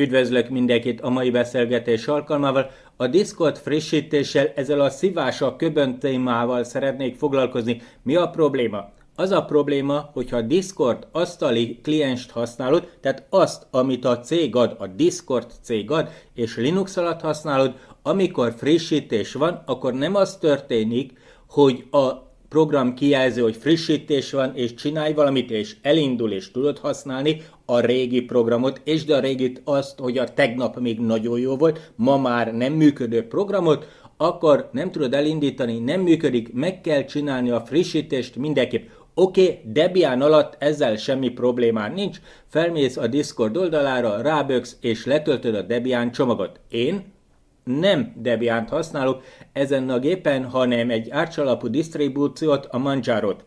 Üdvözlök mindenkit a mai beszélgetés alkalmával. A Discord frissítéssel, ezzel a szívása köbön témával szeretnék foglalkozni. Mi a probléma? Az a probléma, hogyha a Discord asztali klienst használod, tehát azt, amit a cég ad, a Discord cég ad, és Linux alatt használod, amikor frissítés van, akkor nem az történik, hogy a program kijelzi, hogy frissítés van, és csinálj valamit, és elindul, és tudod használni a régi programot, és de a régit azt, hogy a tegnap még nagyon jó volt, ma már nem működő programot, akkor nem tudod elindítani, nem működik, meg kell csinálni a frissítést mindenképp. Oké, okay, Debian alatt ezzel semmi problémán nincs, felmész a Discord oldalára, ráböksz és letöltöd a Debian csomagot. Én nem Debian-t használok ezen a gépen, hanem egy árcsalapú disztribúciót, a Manjaro-t.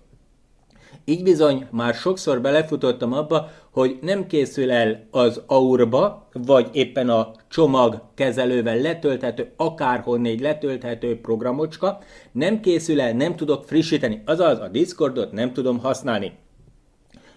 Így bizony már sokszor belefutottam abba, hogy nem készül el az aurba, vagy éppen a csomag kezelővel letölthető, akárhonnégy letölthető programocska, nem készül el, nem tudok frissíteni, azaz a Discordot nem tudom használni.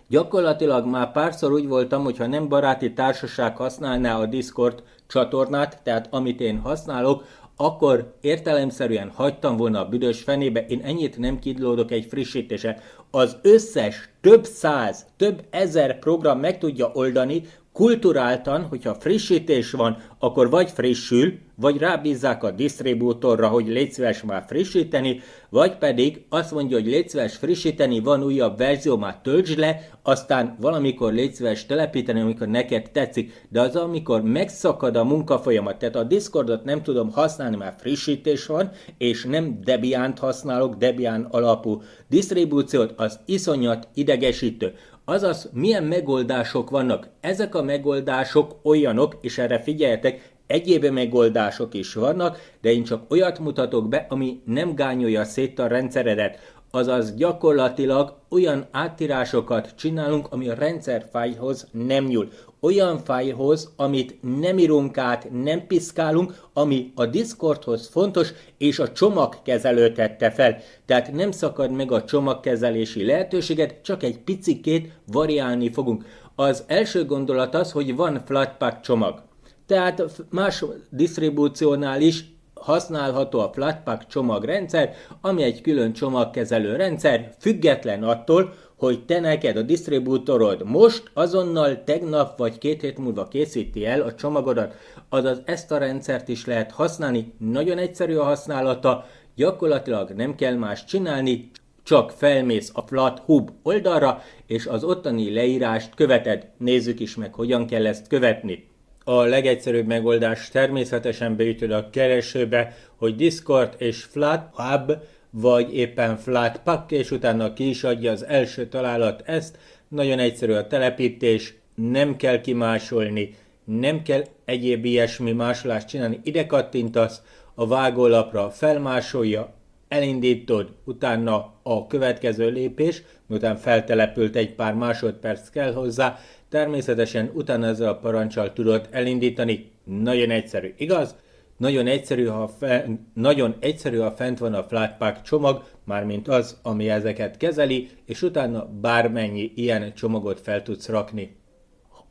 Gyakorlatilag már párszor úgy voltam, hogyha nem baráti társaság használná a Discord csatornát, tehát amit én használok, akkor értelemszerűen hagytam volna a büdös fenébe, én ennyit nem kidlódok egy frissítése. Az összes több száz, több ezer program meg tudja oldani, kulturáltan, hogyha frissítés van, akkor vagy frissül, vagy rábízzák a disztribútorra, hogy légy szíves már frissíteni, vagy pedig azt mondja, hogy légy szíves frissíteni, van újabb verzió, már töltsd le, aztán valamikor légy szíves telepíteni, amikor neked tetszik. De az, amikor megszakad a munkafolyamat, tehát a Discordot nem tudom használni, mert frissítés van, és nem Debian-t használok, Debian alapú disztribúciót, az iszonyat idegesítő. Azaz, milyen megoldások vannak? Ezek a megoldások olyanok, és erre figyeljetek, egyéb megoldások is vannak, de én csak olyat mutatok be, ami nem gányolja szét a rendszeredet. Azaz gyakorlatilag olyan áttírásokat csinálunk, ami a rendszerfájlhoz nem nyúl olyan fájlhoz, amit nem írunk át, nem piszkálunk, ami a Discordhoz fontos, és a csomagkezelő tette fel. Tehát nem szakad meg a csomagkezelési lehetőséget, csak egy picikét variálni fogunk. Az első gondolat az, hogy van Flatpak csomag. Tehát más disztribúciónál is használható a Flatpak csomagrendszer, ami egy külön csomagkezelő rendszer, független attól, hogy te neked a disztribútorod most, azonnal, tegnap vagy két hét múlva készíti el a csomagodat, azaz ezt a rendszert is lehet használni, nagyon egyszerű a használata, gyakorlatilag nem kell más csinálni, csak felmész a FlatHub oldalra, és az ottani leírást követed. Nézzük is meg, hogyan kell ezt követni. A legegyszerűbb megoldás természetesen beütöd a keresőbe, hogy Discord és FlatHub, vagy éppen Flatpak, és utána ki is adja az első találat ezt. Nagyon egyszerű a telepítés, nem kell kimásolni, nem kell egyéb ilyesmi másolást csinálni. Ide kattintasz, a vágólapra felmásolja, elindítod, utána a következő lépés, miután feltelepült egy pár másodperc kell hozzá, természetesen utána ezzel a parancsal tudod elindítani. Nagyon egyszerű, igaz? Nagyon egyszerű, ha, fe, nagyon egyszerű, ha fent van a Flatpak csomag, mármint az, ami ezeket kezeli, és utána bármennyi ilyen csomagot fel tudsz rakni.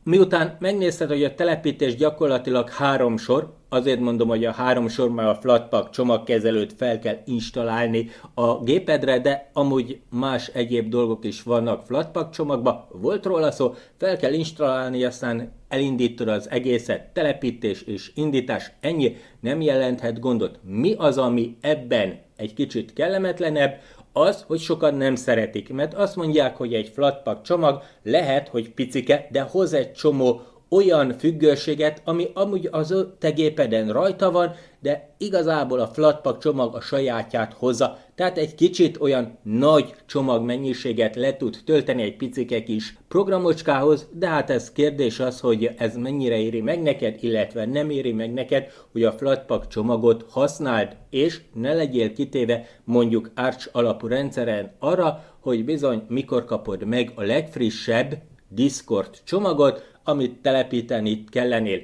Miután megnézted, hogy a telepítés gyakorlatilag három sor, azért mondom, hogy a három sor már a Flatpak csomagkezelőt fel kell installálni a gépedre, de amúgy más egyéb dolgok is vannak Flatpak csomagba, volt róla szó, fel kell installálni, aztán elindítod az egészet, telepítés és indítás, ennyi. Nem jelenthet gondot. Mi az, ami ebben egy kicsit kellemetlenebb, az, hogy sokan nem szeretik, mert azt mondják, hogy egy flatpak csomag lehet, hogy picike, de hoz egy csomó olyan függőséget, ami amúgy az te gépeden rajta van, de igazából a Flatpak csomag a sajátját hozza, tehát egy kicsit olyan nagy csomag mennyiséget le tud tölteni egy picike kis programocskához, de hát ez kérdés az, hogy ez mennyire éri meg neked, illetve nem éri meg neked, hogy a Flatpak csomagot használd, és ne legyél kitéve mondjuk Arch alapú rendszeren arra, hogy bizony mikor kapod meg a legfrissebb Discord csomagot, amit telepíteni kellenél.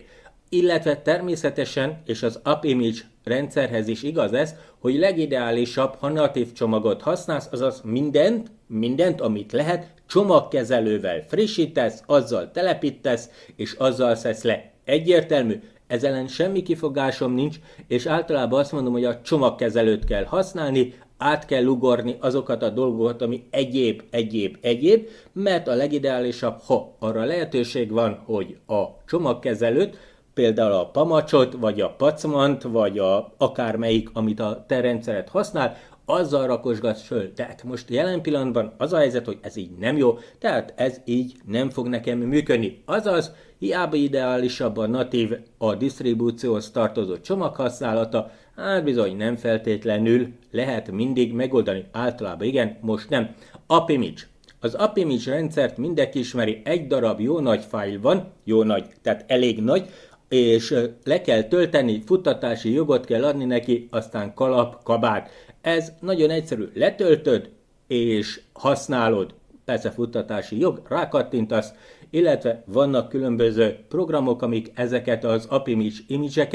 Illetve természetesen, és az AppImage rendszerhez is igaz ez, hogy legideálisabb, ha natív csomagot használsz, azaz mindent, mindent, amit lehet, csomagkezelővel frissítesz, azzal telepítesz, és azzal szesz le. Egyértelmű, ez ellen semmi kifogásom nincs, és általában azt mondom, hogy a csomagkezelőt kell használni, át kell ugorni azokat a dolgokat, ami egyéb, egyéb, egyéb, mert a legideálisabb, ha arra lehetőség van, hogy a csomagkezelőt, például a pamacsot, vagy a pacmant, vagy a akármelyik, amit a te rendszeret használ, azzal rakosgatsz föl. Tehát most jelen pillanatban az a helyzet, hogy ez így nem jó, tehát ez így nem fog nekem működni. Azaz, hiába ideálisabb a natív, a disztribúcióhoz tartozó csomaghasználata, hát bizony nem feltétlenül lehet mindig megoldani. Általában igen, most nem. Apimage. Az Apimage rendszert mindenki ismeri, egy darab jó nagy fájl van, jó nagy, tehát elég nagy, és le kell tölteni, futtatási jogot kell adni neki, aztán kalap, kabát. Ez nagyon egyszerű. Letöltöd, és használod. Persze futtatási jog, rákattintasz, illetve vannak különböző programok, amik ezeket az Apimage image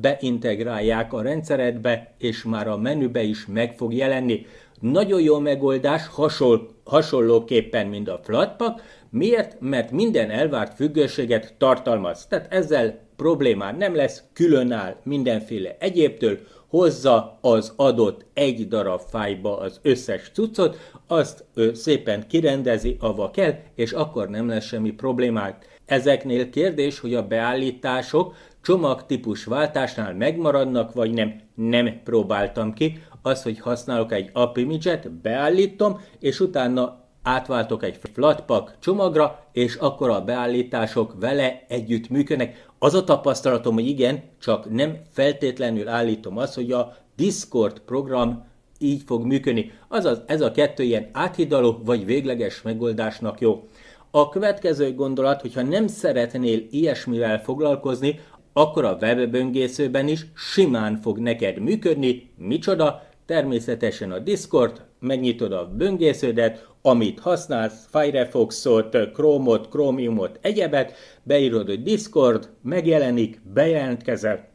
beintegrálják a rendszeredbe, és már a menübe is meg fog jelenni. Nagyon jó megoldás, hasonl, hasonlóképpen, mint a Flatpak. Miért? Mert minden elvárt függőséget tartalmaz. Tehát ezzel problémád nem lesz, különáll mindenféle egyébtől, hozza az adott egy darab fájba az összes cuccot, azt ő szépen kirendezi, ava kell, és akkor nem lesz semmi problémák. Ezeknél kérdés, hogy a beállítások csomagtípus váltásnál megmaradnak, vagy nem. Nem próbáltam ki. Az, hogy használok egy app image beállítom, és utána átváltok egy flatpak csomagra, és akkor a beállítások vele együtt működnek. Az a tapasztalatom, hogy igen, csak nem feltétlenül állítom azt, hogy a Discord program így fog működni. Azaz ez a kettő ilyen áthidaló vagy végleges megoldásnak jó. A következő gondolat, hogyha nem szeretnél ilyesmivel foglalkozni, akkor a webböngészőben is simán fog neked működni. Micsoda? Természetesen a Discord, megnyitod a böngésződet, amit használsz, Firefoxot, Chrome-ot, Chromiumot, egyebet, beírod, hogy Discord, megjelenik, bejelentkezel,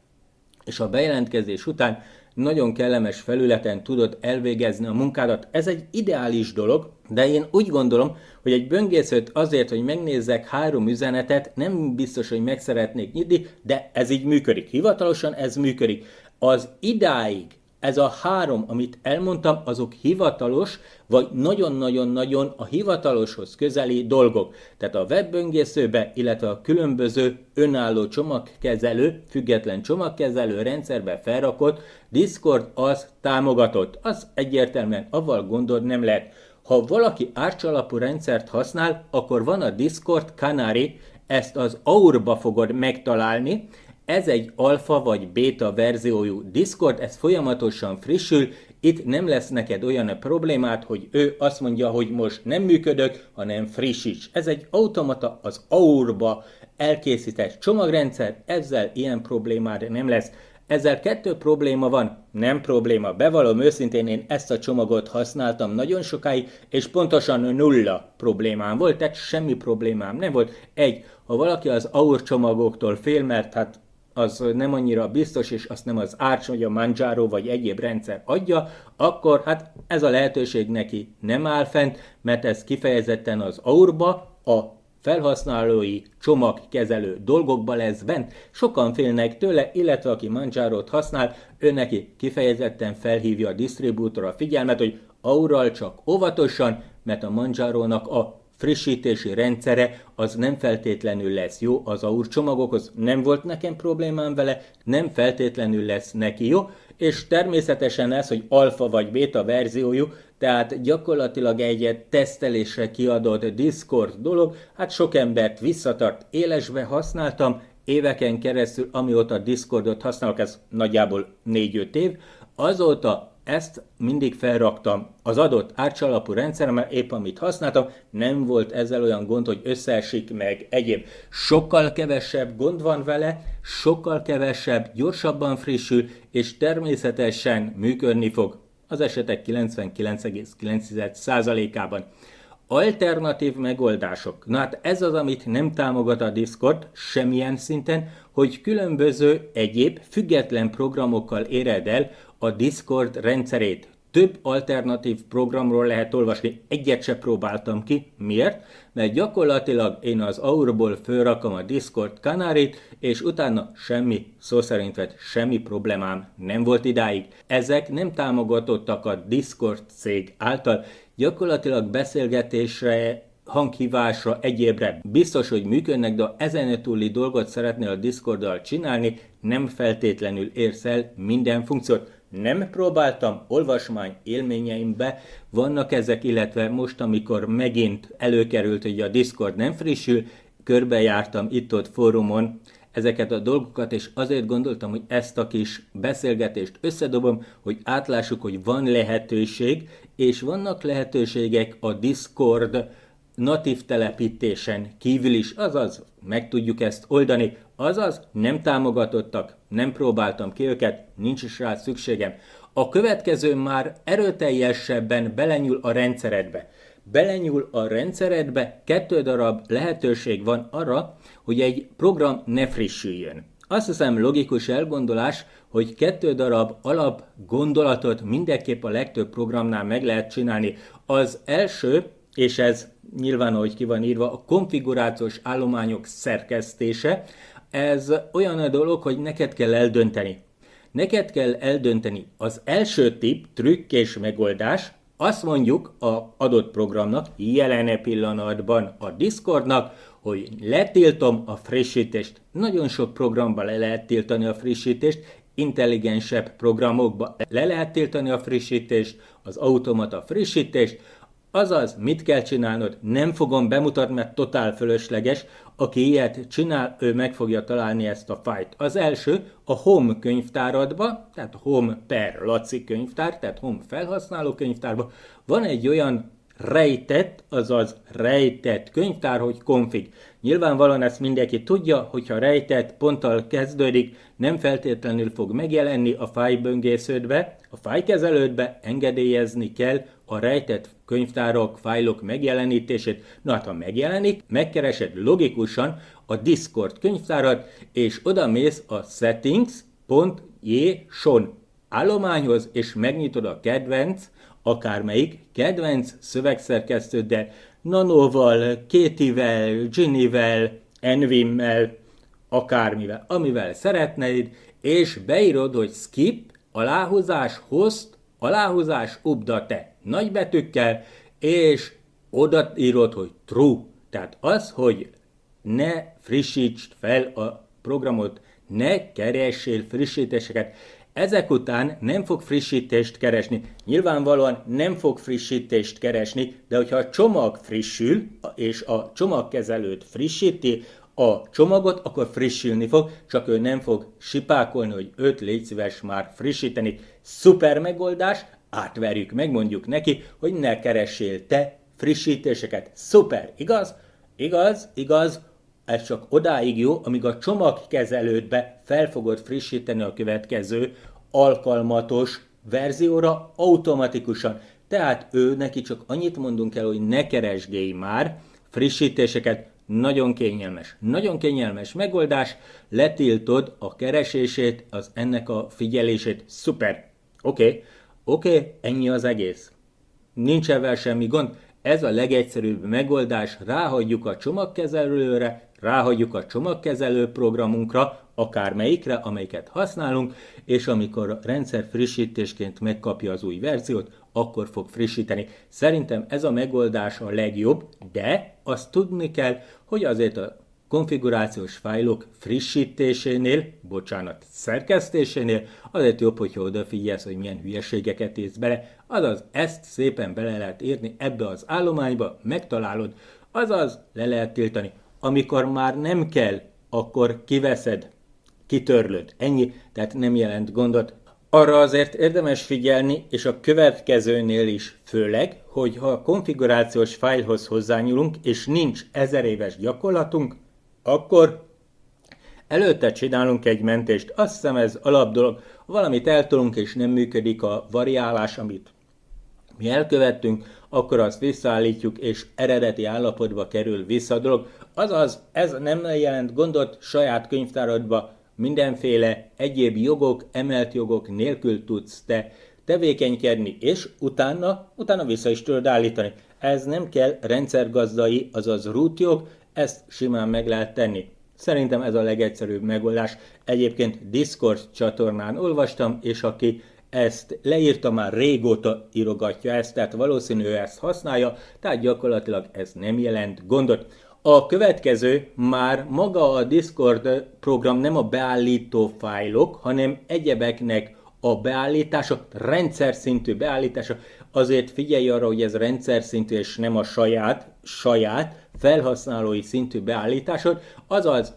és a bejelentkezés után nagyon kellemes felületen tudod elvégezni a munkádat. Ez egy ideális dolog, de én úgy gondolom, hogy egy böngészőt azért, hogy megnézzek három üzenetet, nem biztos, hogy meg szeretnék nyitni, de ez így működik. Hivatalosan ez működik. Az idáig ez a három, amit elmondtam, azok hivatalos, vagy nagyon-nagyon-nagyon a hivataloshoz közeli dolgok. Tehát a webböngészőbe, illetve a különböző önálló csomagkezelő, független csomagkezelő rendszerbe felrakott Discord az támogatott. Az egyértelműen avval gondod nem lehet. Ha valaki árcsalapú rendszert használ, akkor van a Discord Canary, ezt az Aurba fogod megtalálni, ez egy alfa vagy beta verziójú Discord, ez folyamatosan frissül, itt nem lesz neked olyan problémát, hogy ő azt mondja, hogy most nem működök, hanem frissíts. Ez egy automata az Aurba elkészített csomagrendszer, ezzel ilyen problémád nem lesz. Ezzel kettő probléma van, nem probléma. Bevallom őszintén, én ezt a csomagot használtam nagyon sokáig, és pontosan nulla problémám volt, tehát semmi problémám nem volt. Egy, ha valaki az AUR csomagoktól fél, mert hát az nem annyira biztos, és azt nem az Arch, vagy a Manjaro, vagy egyéb rendszer adja, akkor hát ez a lehetőség neki nem áll fent, mert ez kifejezetten az Aurba, a felhasználói csomagkezelő dolgokba lesz bent. Sokan félnek tőle, illetve aki Manjaro-t használ, ő neki kifejezetten felhívja a disztribútor a figyelmet, hogy Aural csak óvatosan, mert a Manjaro-nak a frissítési rendszere az nem feltétlenül lesz jó. Az AUR csomagokhoz, nem volt nekem problémám vele, nem feltétlenül lesz neki jó, és természetesen ez, hogy alfa vagy beta verziójú, tehát gyakorlatilag egy tesztelésre kiadott Discord dolog, hát sok embert visszatart, élesbe használtam, éveken keresztül, amióta Discordot használok, ez nagyjából 4-5 év, azóta ezt mindig felraktam az adott árcsalapú rendszeremre, épp amit használtam, nem volt ezzel olyan gond, hogy összeesik meg egyéb. Sokkal kevesebb gond van vele, sokkal kevesebb, gyorsabban frissül, és természetesen működni fog az esetek 99,9%-ában. Alternatív megoldások. Na hát ez az, amit nem támogat a Discord semmilyen szinten, hogy különböző egyéb független programokkal éred el a Discord rendszerét. több alternatív programról lehet olvasni. Egyet se próbáltam ki. Miért? Mert gyakorlatilag én az Aurból fölrakom a Discord kanárit, és utána semmi, szó szerint vett, semmi problémám nem volt idáig. Ezek nem támogatottak a Discord cég által. Gyakorlatilag beszélgetésre hanghívásra, egyébre biztos, hogy működnek, de ezen túli dolgot szeretnél a Discorddal csinálni, nem feltétlenül érsz el minden funkciót. Nem próbáltam, olvasmány élményeimbe. Vannak ezek, illetve most, amikor megint előkerült, hogy a Discord nem frissül, körbejártam itt-ott fórumon ezeket a dolgokat, és azért gondoltam, hogy ezt a kis beszélgetést összedobom, hogy átlássuk, hogy van lehetőség, és vannak lehetőségek a Discord natív telepítésen kívül is, azaz meg tudjuk ezt oldani, azaz nem támogatottak, nem próbáltam ki őket, nincs is rá szükségem. A következő már erőteljesebben belenyúl a rendszeredbe. Belenyúl a rendszeredbe, kettő darab lehetőség van arra, hogy egy program ne frissüljön. Azt hiszem logikus elgondolás, hogy kettő darab alap gondolatot mindenképp a legtöbb programnál meg lehet csinálni. Az első, és ez nyilván, ahogy ki van írva, a konfigurációs állományok szerkesztése, ez olyan a dolog, hogy neked kell eldönteni. Neked kell eldönteni az első tip, trükk és megoldás, azt mondjuk a adott programnak, jelen pillanatban a Discordnak, hogy letiltom a frissítést. Nagyon sok programban le lehet tiltani a frissítést, intelligensebb programokba le lehet tiltani a frissítést, az automata frissítést, Azaz, mit kell csinálnod? Nem fogom bemutatni, mert totál fölösleges. Aki ilyet csinál, ő meg fogja találni ezt a fájt. Az első a Home könyvtáradba, tehát Home per Laci könyvtár, tehát Home felhasználó könyvtárba van egy olyan rejtett, azaz rejtett könyvtár, hogy config. Nyilvánvalóan ezt mindenki tudja, hogyha rejtett ponttal kezdődik, nem feltétlenül fog megjelenni a fájböngésződbe, a fájkezelődbe engedélyezni kell a rejtett könyvtárok, fájlok megjelenítését. Na hát, ha megjelenik, megkeresed logikusan a Discord könyvtárat, és oda mész a settings.json állományhoz, és megnyitod a kedvenc, akármelyik kedvenc szövegszerkesztőddel, Nanoval, Kétivel, Ginnyvel, Envimmel, akármivel, amivel szeretnéd, és beírod, hogy skip, aláhúzás, host, aláhúzás, update nagybetűkkel, és oda írod, hogy true. Tehát az, hogy ne frissítsd fel a programot, ne keressél frissítéseket. Ezek után nem fog frissítést keresni. Nyilvánvalóan nem fog frissítést keresni, de hogyha a csomag frissül, és a csomagkezelőt frissíti, a csomagot, akkor frissülni fog, csak ő nem fog sipákolni, hogy őt légy szíves már frissíteni. Szuper megoldás, átverjük, megmondjuk neki, hogy ne keressél te frissítéseket. Szuper, igaz? Igaz, igaz, ez csak odáig jó, amíg a csomagkezelődbe fel fogod frissíteni a következő alkalmatos verzióra automatikusan. Tehát ő neki csak annyit mondunk el, hogy ne keresgélj már frissítéseket, nagyon kényelmes. Nagyon kényelmes megoldás, letiltod a keresését, az ennek a figyelését. Szuper. Oké. Okay. Oké, okay, ennyi az egész. Nincs ebben semmi gond. Ez a legegyszerűbb megoldás, ráhagyjuk a csomagkezelőre, ráhagyjuk a csomagkezelő programunkra, akármelyikre, amelyiket használunk, és amikor a rendszer frissítésként megkapja az új verziót, akkor fog frissíteni. Szerintem ez a megoldás a legjobb, de azt tudni kell, hogy azért a konfigurációs fájlok frissítésénél, bocsánat, szerkesztésénél, azért jobb, hogyha odafigyelsz, hogy milyen hülyeségeket írsz bele, azaz ezt szépen bele lehet írni ebbe az állományba, megtalálod, azaz le lehet tiltani. Amikor már nem kell, akkor kiveszed, kitörlöd. Ennyi, tehát nem jelent gondot. Arra azért érdemes figyelni, és a következőnél is főleg, hogy ha a konfigurációs fájlhoz hozzányúlunk, és nincs ezer éves gyakorlatunk, akkor előtte csinálunk egy mentést. Azt hiszem ez alap dolog. Valamit eltolunk és nem működik a variálás, amit mi elkövettünk, akkor azt visszaállítjuk, és eredeti állapotba kerül vissza a dolog. Azaz, ez nem jelent gondot saját könyvtáradba, mindenféle egyéb jogok, emelt jogok nélkül tudsz te tevékenykedni, és utána, utána vissza is tudod állítani. Ez nem kell rendszergazdai, azaz rootjog, ezt simán meg lehet tenni. Szerintem ez a legegyszerűbb megoldás. Egyébként Discord csatornán olvastam, és aki ezt leírta, már régóta írogatja ezt, tehát valószínű ő ezt használja, tehát gyakorlatilag ez nem jelent gondot. A következő már maga a Discord program nem a beállító fájlok, hanem egyebeknek a beállítása, rendszer szintű beállítása. Azért figyelj arra, hogy ez rendszer szintű és nem a saját, saját felhasználói szintű beállításod, azaz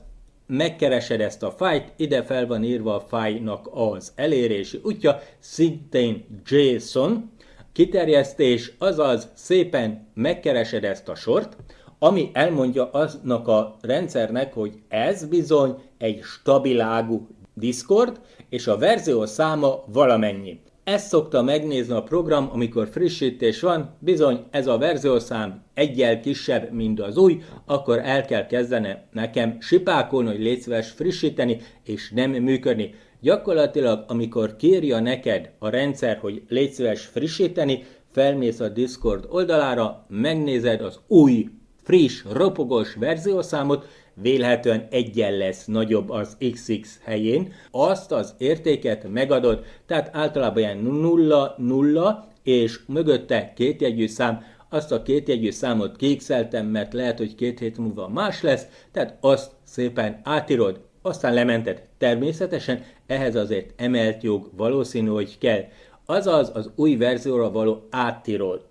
megkeresed ezt a fájt, ide fel van írva a fájnak az elérési útja, szintén JSON, kiterjesztés, azaz szépen megkeresed ezt a sort, ami elmondja aznak a rendszernek, hogy ez bizony egy stabilágú Discord, és a verzió száma valamennyi. Ezt szokta megnézni a program, amikor frissítés van, bizony ez a verziószám egyel kisebb, mint az új, akkor el kell kezdene nekem sipákolni, hogy légy szíves frissíteni, és nem működni. Gyakorlatilag, amikor kérja neked a rendszer, hogy légy szíves frissíteni, felmész a Discord oldalára, megnézed az új, friss, ropogós verziószámot, vélhetően egyen lesz nagyobb az XX helyén, azt az értéket megadod, tehát általában ilyen 0, 0, és mögötte kétjegyű szám, azt a kétjegyű számot kékszeltem, mert lehet, hogy két hét múlva más lesz, tehát azt szépen átírod, aztán lemented. Természetesen ehhez azért emelt jog valószínű, hogy kell. Azaz az új verzióra való átírod.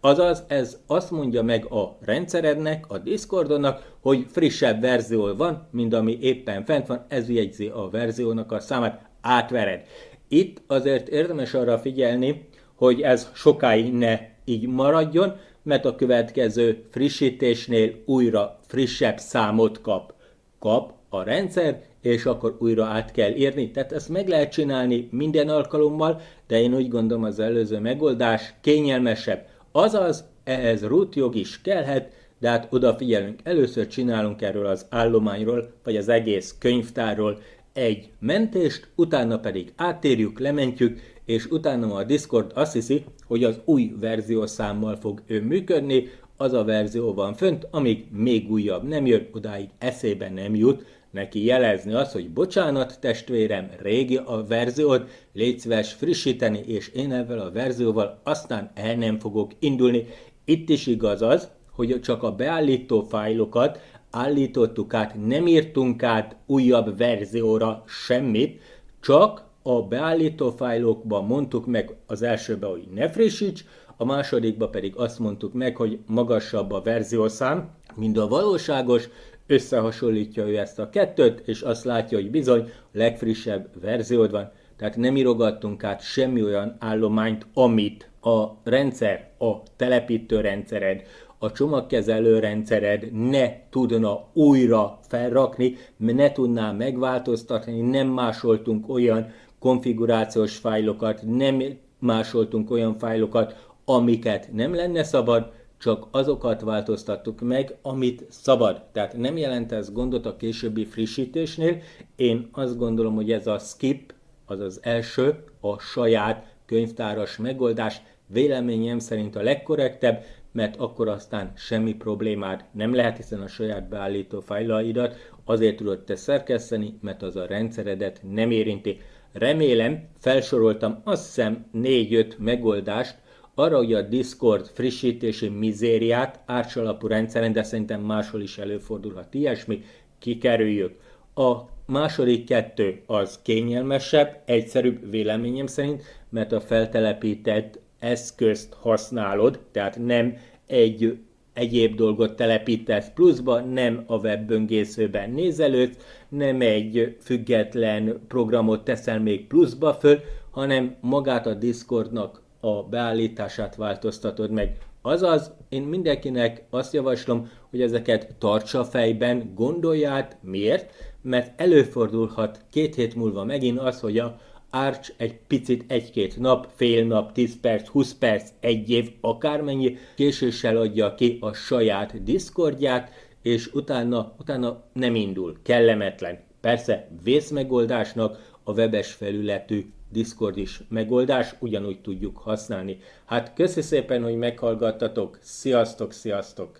Azaz ez azt mondja meg a rendszerednek, a Discordonnak, hogy frissebb verzió van, mint ami éppen fent van, ez jegyzi a verziónak a számát, átvered. Itt azért érdemes arra figyelni, hogy ez sokáig ne így maradjon, mert a következő frissítésnél újra frissebb számot kap. Kap a rendszer, és akkor újra át kell írni. Tehát ezt meg lehet csinálni minden alkalommal, de én úgy gondolom az előző megoldás kényelmesebb. Azaz, ehhez root jog is kellhet, de hát odafigyelünk, először csinálunk erről az állományról, vagy az egész könyvtárról egy mentést, utána pedig áttérjük, lementjük, és utána a Discord azt hiszi, hogy az új verziószámmal fog ő működni, az a verzió van fönt, amíg még újabb nem jön, odáig eszébe nem jut, neki jelezni azt, hogy bocsánat testvérem, régi a verziót, légy szíves frissíteni, és én ezzel a verzióval aztán el nem fogok indulni. Itt is igaz az, hogy csak a beállító fájlokat állítottuk át, nem írtunk át újabb verzióra semmit, csak a beállító fájlokban mondtuk meg az elsőbe, hogy ne frissíts, a másodikba pedig azt mondtuk meg, hogy magasabb a verziószám, mint a valóságos, összehasonlítja ő ezt a kettőt, és azt látja, hogy bizony a legfrissebb verziód van. Tehát nem írogattunk át semmi olyan állományt, amit a rendszer, a telepítő rendszered, a csomagkezelő rendszered ne tudna újra felrakni, ne tudná megváltoztatni, nem másoltunk olyan konfigurációs fájlokat, nem másoltunk olyan fájlokat, amiket nem lenne szabad, csak azokat változtattuk meg, amit szabad. Tehát nem jelent ez gondot a későbbi frissítésnél. Én azt gondolom, hogy ez a skip, az az első, a saját könyvtáras megoldás véleményem szerint a legkorrektebb, mert akkor aztán semmi problémád nem lehet, hiszen a saját beállító fájlaidat azért tudod te szerkeszteni, mert az a rendszeredet nem érinti. Remélem, felsoroltam azt hiszem 4-5 megoldást, arra, hogy a Discord frissítési mizériát árcsalapú rendszeren, de szerintem máshol is előfordulhat ilyesmi, kikerüljük. A második kettő az kényelmesebb, egyszerűbb véleményem szerint, mert a feltelepített eszközt használod, tehát nem egy egyéb dolgot telepítesz pluszba, nem a webböngészőben nézelődsz, nem egy független programot teszel még pluszba föl, hanem magát a Discordnak a beállítását változtatod meg. Azaz, én mindenkinek azt javaslom, hogy ezeket tartsa fejben, gondolját. Miért? Mert előfordulhat két hét múlva megint az, hogy a Arch egy picit egy-két nap, fél nap, 10 perc, 20 perc, egy év, akármennyi késéssel adja ki a saját Discordját, és utána, utána nem indul, kellemetlen. Persze vészmegoldásnak a webes felületű Discord is megoldás, ugyanúgy tudjuk használni. Hát köszi szépen, hogy meghallgattatok, sziasztok, sziasztok!